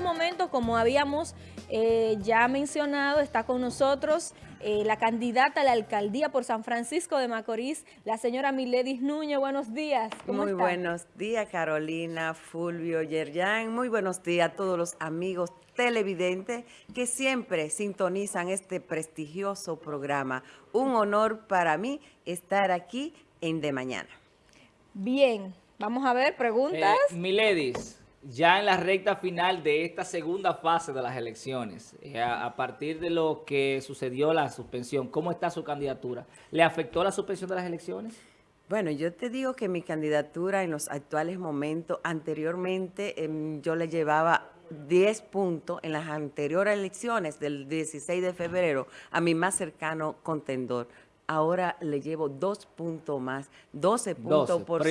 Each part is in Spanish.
estos momentos, como habíamos eh, ya mencionado, está con nosotros eh, la candidata a la alcaldía por San Francisco de Macorís, la señora Miledis Núñez. Buenos días. Muy buenos días, Carolina, Fulvio, Yerjan. Muy buenos días a todos los amigos televidentes que siempre sintonizan este prestigioso programa. Un honor para mí estar aquí en De Mañana. Bien, vamos a ver, preguntas. Eh, Miledis, ya en la recta final de esta segunda fase de las elecciones, eh, a, partir de lo que sucedió la suspensión, ¿cómo está su candidatura? ¿Le afectó la suspensión de las elecciones? Bueno, yo te digo que mi candidatura en los actuales momentos, anteriormente em, yo le llevaba 10 puntos en las anteriores elecciones del 16 de febrero a mi más cercano contendor ahora le llevo dos puntos más, 12 puntos por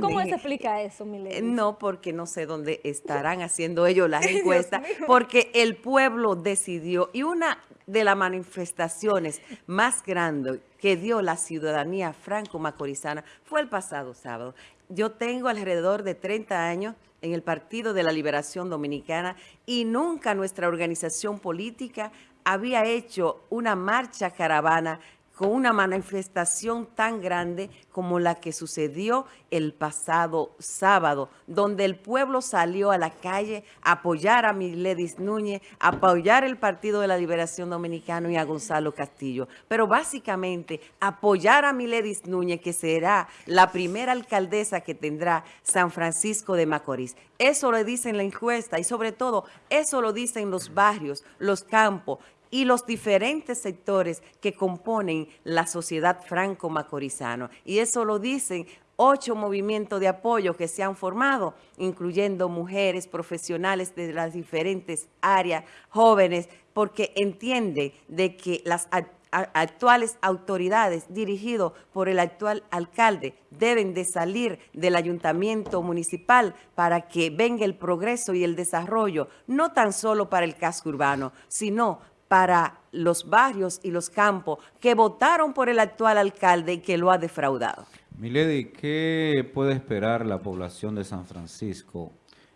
¿Cómo se explica eso, Milena? No, porque no sé dónde estarán haciendo ellos las encuestas, porque el pueblo decidió, y una de las manifestaciones más grandes que dio la ciudadanía franco-macorizana fue el pasado sábado. Yo tengo alrededor de 30 años en el Partido de la Liberación Dominicana y nunca nuestra organización política había hecho una marcha caravana con una manifestación tan grande como la que sucedió el pasado sábado, donde el pueblo salió a la calle a apoyar a Miledis Núñez, a apoyar el Partido de la Liberación Dominicano y a Gonzalo Castillo. Pero básicamente apoyar a Miledis Núñez, que será la primera alcaldesa que tendrá San Francisco de Macorís. Eso lo dice en la encuesta y sobre todo eso lo dicen los barrios, los campos, y los diferentes sectores que componen la sociedad franco-macorizano. Y eso lo dicen ocho movimientos de apoyo que se han formado, incluyendo mujeres profesionales de las diferentes áreas, jóvenes, porque entiende de que las actuales autoridades dirigidos por el actual alcalde deben de salir del ayuntamiento municipal para que venga el progreso y el desarrollo, no tan solo para el casco urbano, sino para los barrios y los campos que votaron por el actual alcalde y que lo ha defraudado. Milady, ¿qué puede esperar la población de San Francisco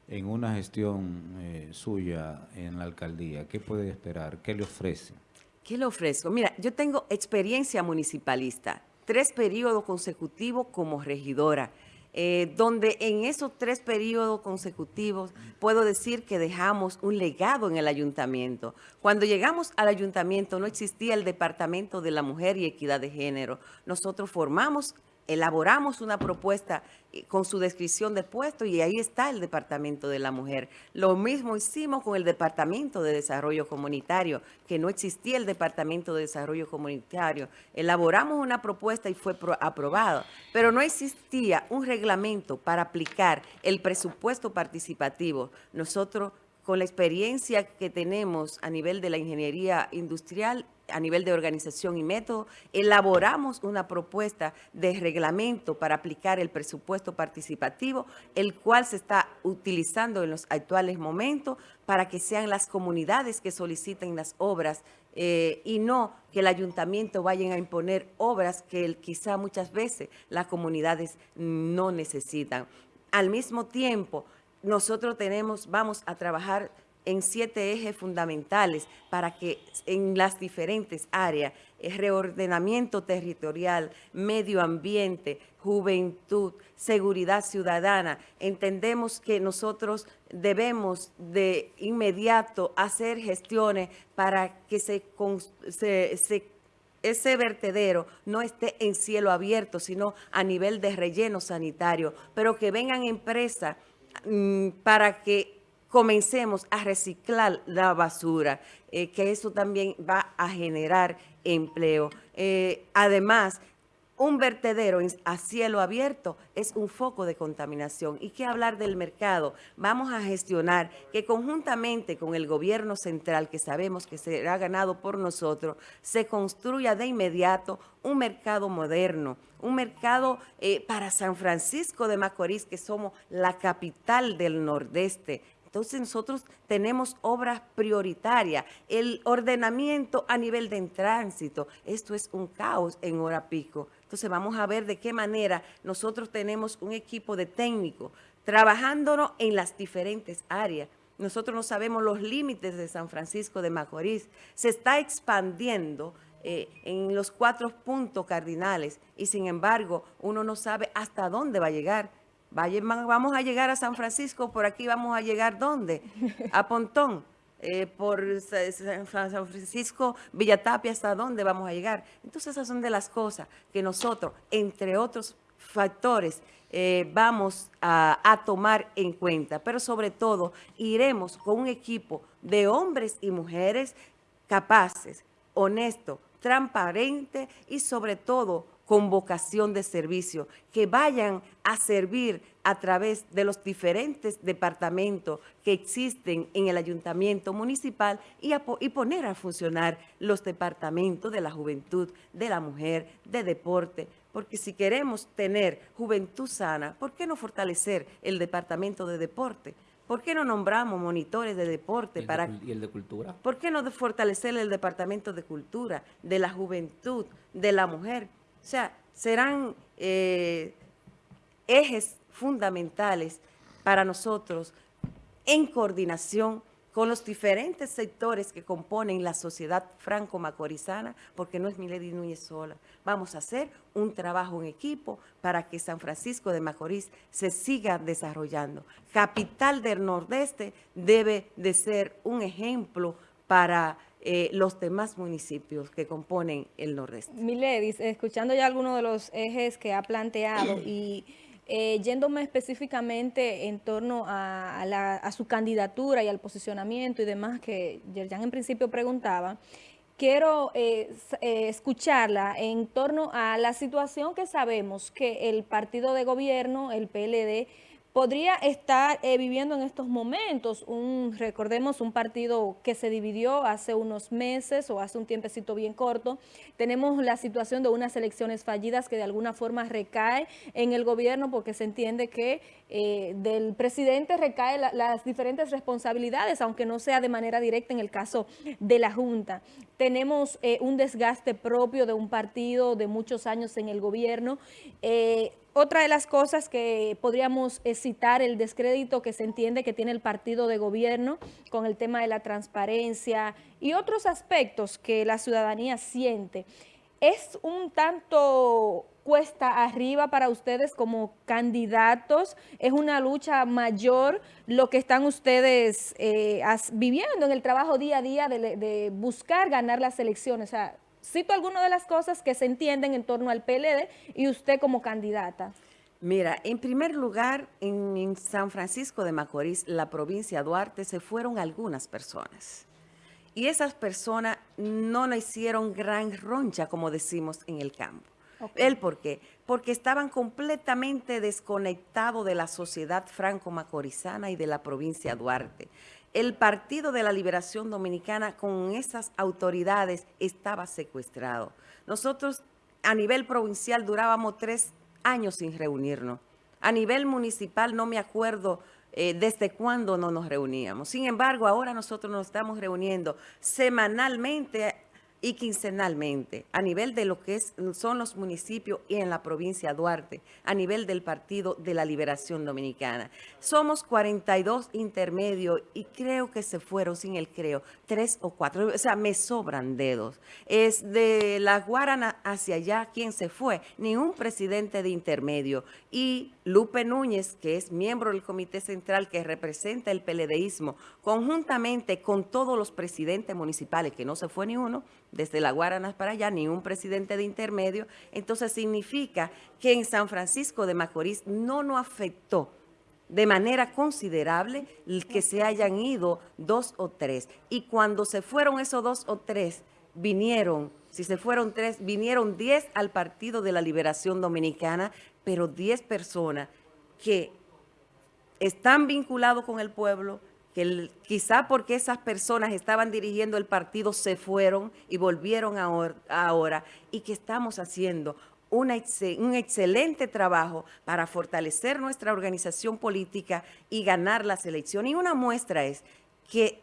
en una gestión eh, suya en la alcaldía? ¿Qué puede esperar? ¿Qué le ofrece? ¿Qué le ofrezco? Mira, yo tengo experiencia municipalista, tres periodos consecutivos como regidora. Eh, donde en esos tres periodos consecutivos puedo decir que dejamos un legado en el ayuntamiento. Cuando llegamos al ayuntamiento no existía el Departamento de la Mujer y Equidad de Género. Nosotros formamos elaboramos una propuesta eh, con su descripción de puesto y ahí está el Departamento de la Mujer. Lo mismo hicimos con el Departamento de Desarrollo Comunitario, que no existía el Departamento de Desarrollo Comunitario. Elaboramos una propuesta y fue aprobada, pero no existía un reglamento para aplicar el presupuesto participativo. Nosotros con la experiencia que tenemos a nivel de la ingeniería industrial, a nivel de organización y método, elaboramos una propuesta de reglamento para aplicar el presupuesto participativo, el cual se está utilizando en los actuales momentos para que sean las comunidades que soliciten las obras eh, y no que el ayuntamiento vayan a imponer obras que quizá muchas veces las comunidades no necesitan. Al mismo tiempo, nosotros tenemos, vamos a trabajar en siete ejes fundamentales para que en las diferentes áreas, reordenamiento territorial, medio ambiente, juventud, seguridad ciudadana, entendemos que nosotros debemos de inmediato hacer gestiones para que se, ese vertedero no esté en cielo abierto, sino a nivel de relleno sanitario, pero que vengan empresas para que comencemos a reciclar la basura, eh, que eso también va a generar empleo. Eh, además, un vertedero a cielo abierto es un foco de contaminación. ¿Y qué hablar del mercado? Vamos a gestionar que conjuntamente con el gobierno central, que sabemos que será ganado por nosotros, se construya de inmediato un mercado moderno, un mercado eh, para San Francisco de Macorís, que somos la capital del Nordeste, entonces nosotros tenemos obras prioritarias, el ordenamiento a nivel de tránsito, esto es un caos en hora pico. Entonces vamos a ver de qué manera nosotros tenemos un equipo de técnicos trabajándonos en las diferentes áreas. Nosotros no sabemos los límites de San Francisco de Macorís. Se está expandiendo eh, en los cuatro puntos cardinales y sin embargo uno no sabe hasta dónde va a llegar. Vamos a llegar a San Francisco, por aquí vamos a llegar ¿dónde? A Pontón. Eh, por San Francisco, Villatapia, ¿hasta dónde vamos a llegar? Entonces esas son de las cosas que nosotros, entre otros factores, eh, vamos a, a, tomar en cuenta. Pero sobre todo, iremos con un equipo de hombres y mujeres capaces, honestos, transparentes y sobre todo con vocación de servicio, que vayan a servir a través de los diferentes departamentos que existen en el ayuntamiento municipal y, y, poner a funcionar los departamentos de la juventud, de la mujer, de deporte, porque si queremos tener juventud sana, ¿por qué no fortalecer el departamento de deporte? ¿Por qué no nombramos monitores de deporte? ¿Y para, ¿Y el de cultura? ¿Por qué no fortalecer el departamento de cultura, de la juventud, de la mujer? O sea, serán eh, ejes fundamentales para nosotros en coordinación con los diferentes sectores que componen la sociedad franco-macorizana, porque no es Milady Núñez sola. Vamos a hacer un trabajo en equipo para que San Francisco de Macorís se siga desarrollando. Capital del Nordeste debe de ser un ejemplo para eh, los demás municipios que componen el Nordeste. Miledis, escuchando ya algunos de los ejes que ha planteado y eh, yéndome específicamente en torno a, su candidatura y al posicionamiento y demás que Yerjan en principio preguntaba, quiero eh, escucharla en torno a la situación que sabemos que el partido de gobierno, el PLD, podría estar eh, viviendo en estos momentos, un recordemos un partido que se dividió hace unos meses o hace un tiempecito bien corto, tenemos la situación de unas elecciones fallidas que de alguna forma recae en el gobierno porque se entiende que eh, del presidente recae las diferentes responsabilidades, aunque no sea de manera directa en el caso de la Junta. Tenemos eh, un desgaste propio de un partido de muchos años en el gobierno, otra de las cosas que podríamos citar, el descrédito que se entiende que tiene el partido de gobierno con el tema de la transparencia y otros aspectos que la ciudadanía siente. ¿Es un tanto cuesta arriba para ustedes como candidatos? ¿Es una lucha mayor lo que están ustedes eh, viviendo en el trabajo día a día de, de buscar ganar las elecciones? O sea, Cito algunas de las cosas que se entienden en torno al PLD y usted como candidata. Mira, en primer lugar, en, San Francisco de Macorís, la provincia de Duarte, se fueron algunas personas. Y esas personas no nos hicieron gran roncha, como decimos en el campo. ¿El por qué? Porque estaban completamente desconectados de la sociedad franco-macorizana y de la provincia de Duarte el Partido de la Liberación Dominicana con esas autoridades estaba secuestrado. Nosotros a nivel provincial durábamos tres años sin reunirnos. A nivel municipal no me acuerdo eh, desde cuándo no nos reuníamos. Sin embargo, ahora nosotros nos estamos reuniendo semanalmente y quincenalmente a nivel de lo que son los municipios y en la provincia de Duarte, a nivel del Partido de la Liberación Dominicana. Somos 42 intermedios y creo que se fueron, sin el creo, tres o cuatro, o sea, me sobran dedos. Es de la Guarana hacia allá, ¿quién se fue? Ningún presidente de intermedio. Y Lupe Núñez, que es miembro del Comité Central que representa el PLDismo, conjuntamente con todos los presidentes municipales, que no se fue ni uno, desde la Guaranas para allá, ni un presidente de intermedio, entonces significa que en San Francisco de Macorís no nos afectó de manera considerable el que se hayan ido dos o tres. Y cuando se fueron esos dos o tres, vinieron, si se fueron tres, vinieron diez al Partido de la Liberación Dominicana, pero diez personas que están vinculados con el pueblo, que quizá porque esas personas estaban dirigiendo el partido se fueron y volvieron ahora, y que estamos haciendo un excelente trabajo para fortalecer nuestra organización política y ganar las elecciones. Y una muestra es que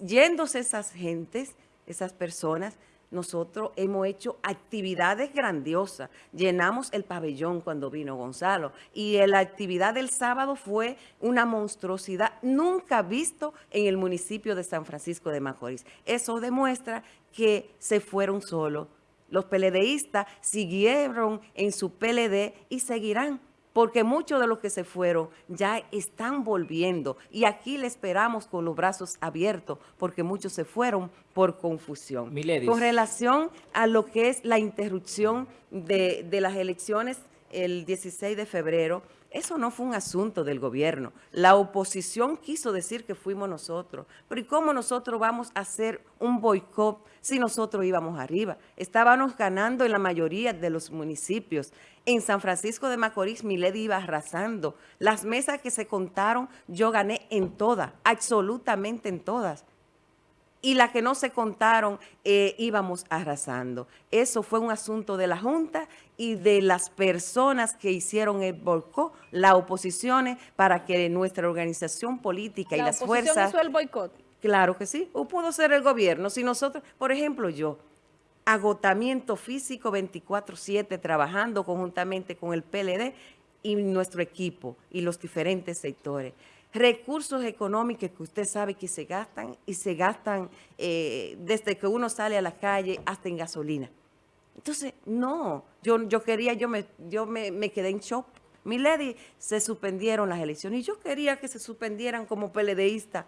yéndose esas gentes, esas personas, nosotros hemos hecho actividades grandiosas. Llenamos el pabellón cuando vino Gonzalo y la actividad del sábado fue una monstruosidad nunca visto en el municipio de San Francisco de Macorís. Eso demuestra que se fueron solos. Los peledeístas siguieron en su PLD y seguirán porque muchos de los que se fueron ya están volviendo y aquí le esperamos con los brazos abiertos porque muchos se fueron por confusión. Miledis. Con relación a lo que es la interrupción de, de las elecciones el 16 de febrero, eso no fue un asunto del gobierno. La oposición quiso decir que fuimos nosotros. Pero ¿y cómo nosotros vamos a hacer un boicot si nosotros íbamos arriba? Estábamos ganando en la mayoría de los municipios. En San Francisco de Macorís, Milady iba arrasando. Las mesas que se contaron, yo gané en todas, absolutamente en todas y las que no se contaron eh, íbamos arrasando. Eso fue un asunto de la Junta y de las personas que hicieron el boicot, las oposiciones, para que nuestra organización política y La las fuerzas... hizo el boicot. Claro que sí, o pudo ser el gobierno. Si nosotros, por ejemplo, yo, agotamiento físico 24-7, trabajando conjuntamente con el PLD y nuestro equipo y los diferentes sectores recursos económicos que usted sabe que se gastan y se gastan eh, desde que uno sale a la calle hasta en gasolina. Entonces, no, yo, yo quería, yo me, yo me, me quedé en shock. Mi lady, se suspendieron las elecciones y yo quería que se suspendieran como peledeísta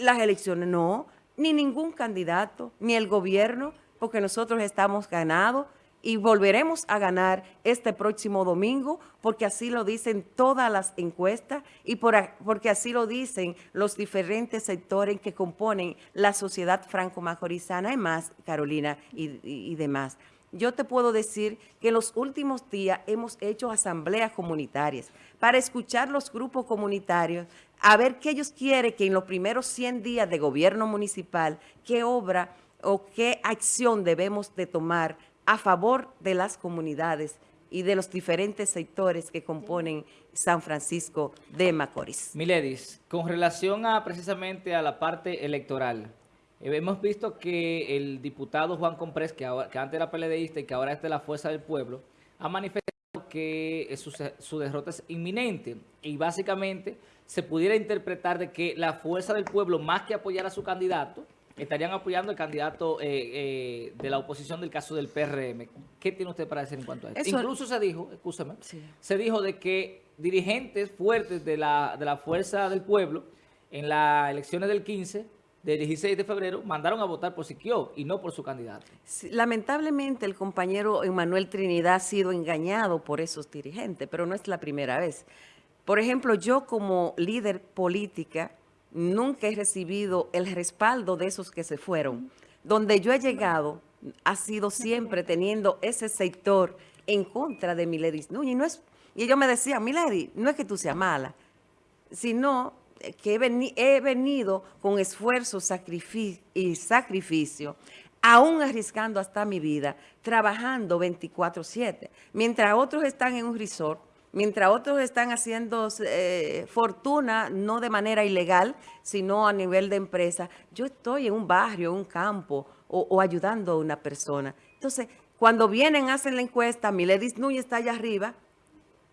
las elecciones. No, ni ningún candidato, ni el gobierno, porque nosotros estamos ganados y volveremos a ganar este próximo domingo porque así lo dicen todas las encuestas y por, porque así lo dicen los diferentes sectores que componen la sociedad franco-majorizana y más, Carolina y, y demás. Yo te puedo decir que en los últimos días hemos hecho asambleas comunitarias para escuchar los grupos comunitarios, a ver qué ellos quieren que en los primeros 100 días de gobierno municipal, qué obra o qué acción debemos de tomar a favor de las comunidades y de los diferentes sectores que componen San Francisco de Macorís. Miledis, con relación a precisamente a la parte electoral, eh, hemos visto que el diputado Juan Comprés, que, que antes era PLDista y que ahora es de la Fuerza del Pueblo, ha manifestado que eh, su, su derrota es inminente y básicamente se pudiera interpretar de que la Fuerza del Pueblo, más que apoyar a su candidato, estarían apoyando al candidato eh, eh, de la oposición del caso del PRM. ¿Qué tiene usted para decir en cuanto a esto? Eso, Incluso se dijo, escúchame, sí. se dijo de que dirigentes fuertes de la, de la Fuerza del Pueblo en las elecciones del 15, del 16 de febrero, mandaron a votar por Siquio y no por su candidato. Lamentablemente el compañero Emanuel Trinidad ha sido engañado por esos dirigentes, pero no es la primera vez. Por ejemplo, yo como líder política nunca he recibido el respaldo de esos que se fueron. Donde yo he llegado ha sido siempre teniendo ese sector en contra de Milady Núñez. No es, y ellos me decían, Milady, no es que tú seas mala, sino que he, veni, he venido con esfuerzo sacrificio, y sacrificio, aún arriesgando hasta mi vida, trabajando 24-7. Mientras otros están en un resort, mientras otros están haciendo eh, fortuna, no de manera ilegal, sino a nivel de empresa, yo estoy en un barrio, en un campo, o, o ayudando a una persona. Entonces, cuando vienen, hacen la encuesta, Miledis Núñez está allá arriba,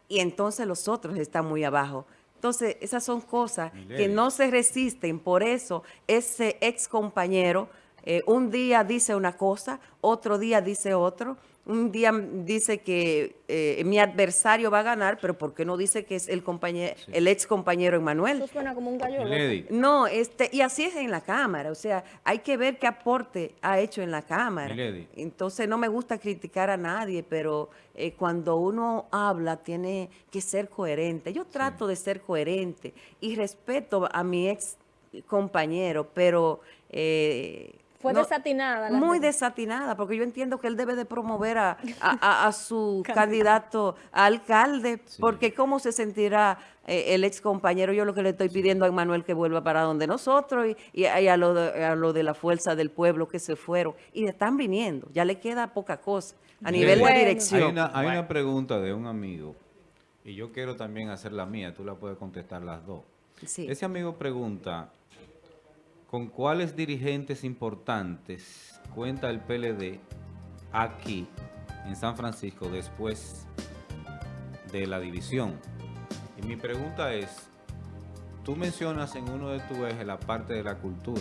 y entonces los otros están muy abajo. Entonces, esas son cosas que no se resisten, por eso ese ex compañero eh, un día dice una cosa, otro día dice otro, un día dice que eh, mi adversario va a ganar, pero ¿por qué no dice que es el compañero, sí. el ex compañero Emanuel? Eso suena como un gallo. No, este, y así es en la Cámara, o sea, hay que ver qué aporte ha hecho en la Cámara. Milady. Entonces no me gusta criticar a nadie, pero eh, cuando uno habla tiene que ser coherente. Yo trato sí. de ser coherente y respeto a mi ex compañero, pero... Eh, fue no, desatinada. Muy de... desatinada, porque yo entiendo que él debe de promover a, a, a su candidato a alcalde, sí. porque cómo se sentirá eh, el ex compañero. Yo lo que le estoy pidiendo a Manuel que vuelva para donde nosotros y, y, y a, lo de, a, lo de, la fuerza del pueblo que se fueron. Y están viniendo, ya le queda poca cosa a nivel de dirección. Hay, una, hay bueno. una pregunta de un amigo, y yo quiero también hacer la mía, tú la puedes contestar las dos. Sí. Ese amigo pregunta ¿con cuáles dirigentes importantes cuenta el PLD aquí en San Francisco después de la división? Y mi pregunta es, tú mencionas en uno de tus ejes la parte de la cultura,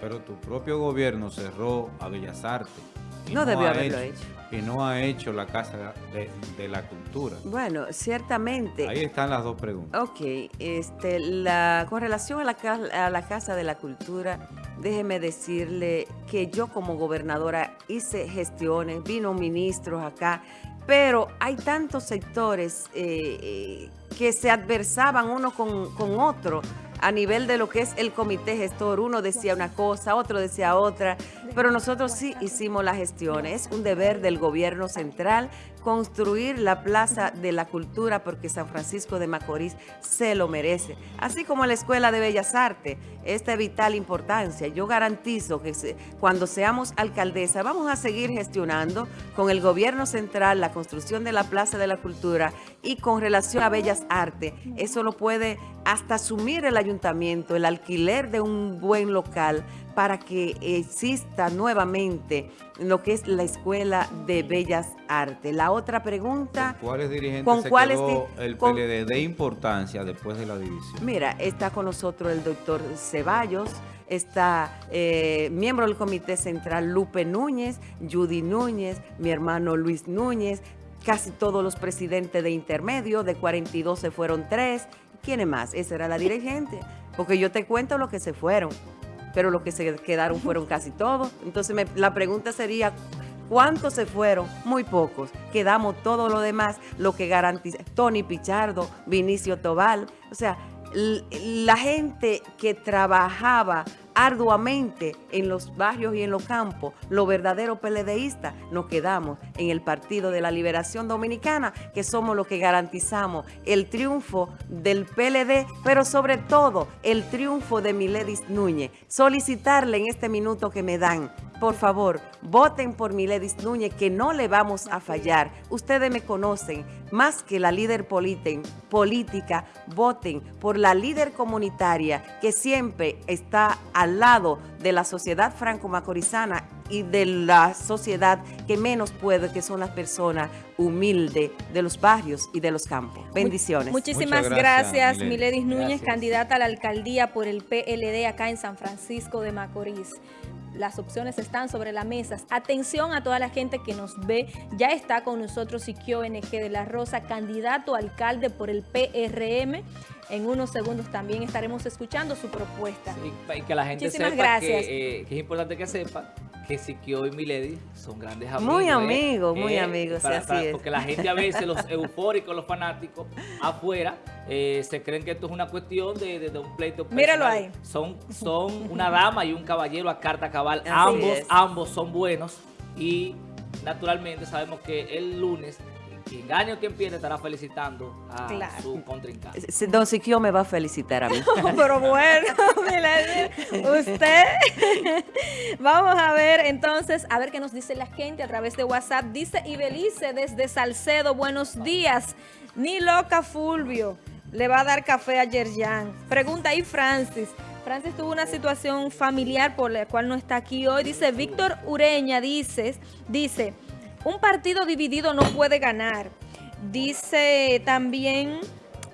pero tu propio gobierno cerró a Bellas Artes. Y No debió ha haberlo hecho. Y no ha hecho la Casa de, de la Cultura. Bueno, ciertamente. Ahí están las dos preguntas. Ok, este, la, con relación a la, ca- a la Casa de la Cultura, déjeme decirle que yo como gobernadora hice gestiones, vino ministros acá, pero hay tantos sectores eh, eh, que se adversaban uno con, con otro a nivel de lo que es el comité gestor. Uno decía una cosa, otro decía otra, pero nosotros sí hicimos las gestiones. Es un deber del gobierno central construir la Plaza de la Cultura porque San Francisco de Macorís se lo merece. Así como la Escuela de Bellas Artes, esta es vital importancia. Yo garantizo que cuando seamos alcaldesa vamos a seguir gestionando con el gobierno central la construcción de la Plaza de la Cultura y con relación a Bellas Artes, eso lo puede hasta asumir el ayuntamiento, el alquiler de un buen local para que exista nuevamente lo que es la Escuela de Bellas Artes. La otra pregunta... ¿Con cuáles dirigentes ¿Con se cuáles quedó el con- PLD de importancia después de la división? Mira, está con nosotros el doctor Ceballos, está eh, miembro del Comité Central Lupe Núñez, Judy Núñez, mi hermano Luis Núñez, casi todos los presidentes de intermedio, de 42 se fueron tres. ¿Quiénes más? Esa era la dirigente, porque yo te cuento lo que se fueron, pero lo que se quedaron fueron casi todos. Entonces me- la pregunta sería, ¿Cuántos se fueron? Muy pocos. Quedamos todo lo demás, lo que garantiza Tony Pichardo, Vinicio Tobal. O sea, la gente que trabajaba arduamente en los barrios y en los campos, los verdaderos PLDistas, nos quedamos en el Partido de la Liberación Dominicana, que somos los que garantizamos el triunfo del PLD, pero sobre todo el triunfo de Miledis Núñez. Solicitarle en este minuto que me dan por favor, voten por Miledis Núñez, que no le vamos a fallar. Ustedes me conocen, más que la líder política, voten por la líder comunitaria que siempre está al lado de la sociedad franco-macorizana y de la sociedad que menos puede, que son las personas humildes de los barrios y de los campos. Bendiciones. Muchísimas Muchas gracias, gracias, Miledis Miledis. Núñez, Gracias. candidata a la alcaldía por el PLD acá en San Francisco de Macorís. Las opciones están sobre la mesa. Atención a toda la gente que nos ve. Ya está con nosotros Siquio NG de la Rosa, candidato a alcalde por el PRM. En unos segundos también estaremos escuchando su propuesta. Y que la gente Muchísimas sepa gracias. Que, eh, que es importante que sepa que Siquio y Milady son grandes amigos. Muy ¿eh? amigos, muy Eh, amigos, sí, así para- es. Porque la gente a veces, los eufóricos, los fanáticos, afuera, eh, se creen que esto es una cuestión de, de- de un pleito Míralo personal. ahí. Son, son una dama y un caballero a carta cabal. Así ambos, es. ambos son buenos y naturalmente sabemos que el lunes quien gane o quien pierde estará felicitando a Claro. su contrincante. Don Siquio me va a felicitar a mí. Pero bueno, usted. Vamos a ver entonces, a ver qué nos dice la gente a través de WhatsApp. Dice Ibelice desde Salcedo, buenos días. Ni loca Fulvio le va a dar café a Yerjan. Pregunta ahí Francis. Francis tuvo una situación familiar por la cual no está aquí hoy. Dice Víctor Ureña, dice, dice, un partido dividido no puede ganar. Dice también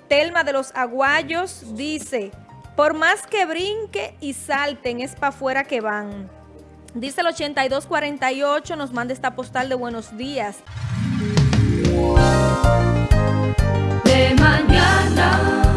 Telma de los Aguayos, dice, por más que brinque y salten, es para afuera que van. Dice el 8248, nos manda esta postal de buenos días. de mañana.